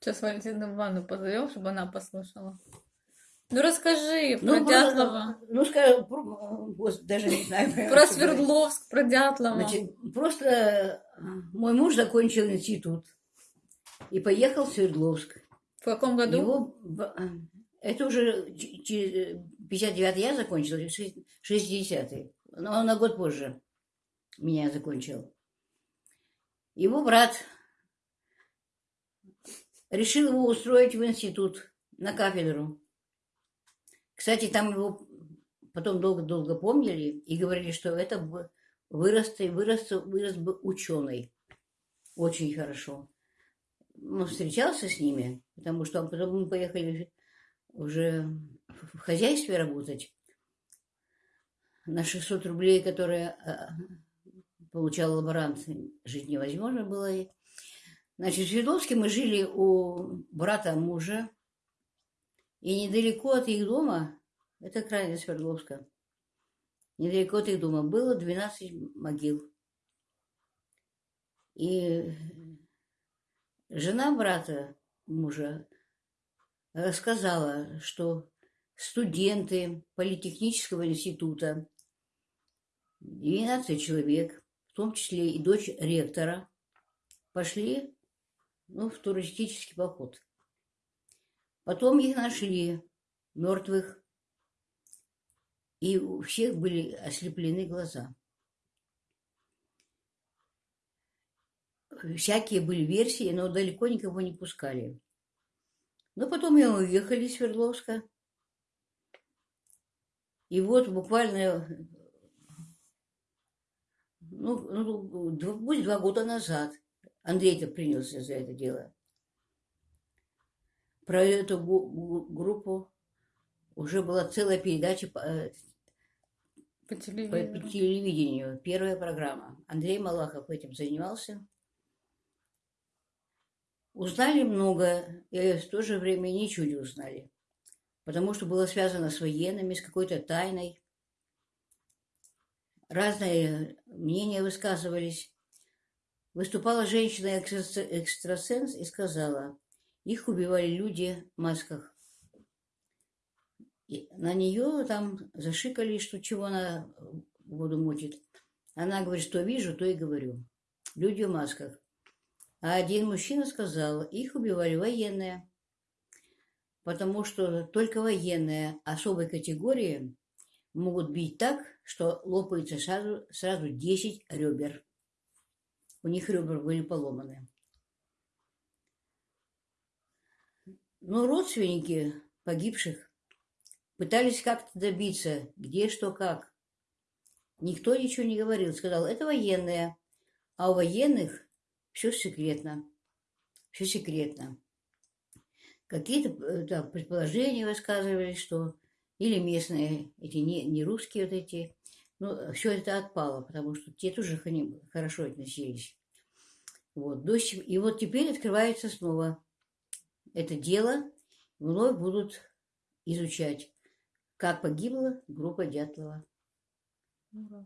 Сейчас Валентину Ивановну позовем, чтобы она послушала. Ну расскажи про Ну, Дятлова, про- ну, скажем, про- даже не знаю. про. Свердловск, про Дятлова. Значит, просто э, мой муж закончил институт и поехал в Свердловск. В каком году? Его, э, это уже ч- че- 59 я закончила, 60-й. Но он на год позже меня закончил. Его брат решил его устроить в институт на кафедру. Кстати, там его потом долго-долго помнили и говорили, что это вырос, вырос, вырос бы ученый. Очень хорошо. Он встречался с ними, потому что потом мы поехали уже в хозяйстве работать. На 600 рублей, которые а, получал лаборант, жить невозможно было. И, Значит, в Свердловске мы жили у брата мужа. И недалеко от их дома, это крайне Свердловска, недалеко от их дома было 12 могил. И жена брата мужа рассказала, что студенты Политехнического института, 12 человек, в том числе и дочь ректора, пошли ну, в туристический поход. Потом их нашли мертвых, и у всех были ослеплены глаза. Всякие были версии, но далеко никого не пускали. Но потом мы уехали из Свердловска. И вот буквально, ну, ну, дв- пусть два года назад Андрей-то принялся за это дело. Про эту группу уже была целая передача по, э, По по, телевизору. по телевидению, первая программа. Андрей Малахов этим занимался. Узнали много, и в то же время ничего не узнали. Потому что было связано с военными, с какой-то тайной. Разные мнения высказывались. Выступала женщина-экстрасенс и сказала, их убивали люди в масках. И на нее там зашикали, что чего она воду мутит. Она говорит, что вижу, то и говорю. Люди в масках. А один мужчина сказал, их убивали военные. Потому что только военные особой категории могут бить так, что лопается сразу, сразу 10 ребер. У них ребра были поломаны. Но родственники погибших пытались как-то добиться, где, что, как. Никто ничего не говорил. Сказал, это военные. А у военных все секретно. Все секретно. Какие-то э, там, предположения высказывались, что или местные, эти не, не русские вот эти. Ну, все это отпало, потому что те тоже к ним хорошо относились. Вот. до сих- И вот теперь открывается снова это дело. Вновь будут изучать, как погибла группа Дятлова. Ура.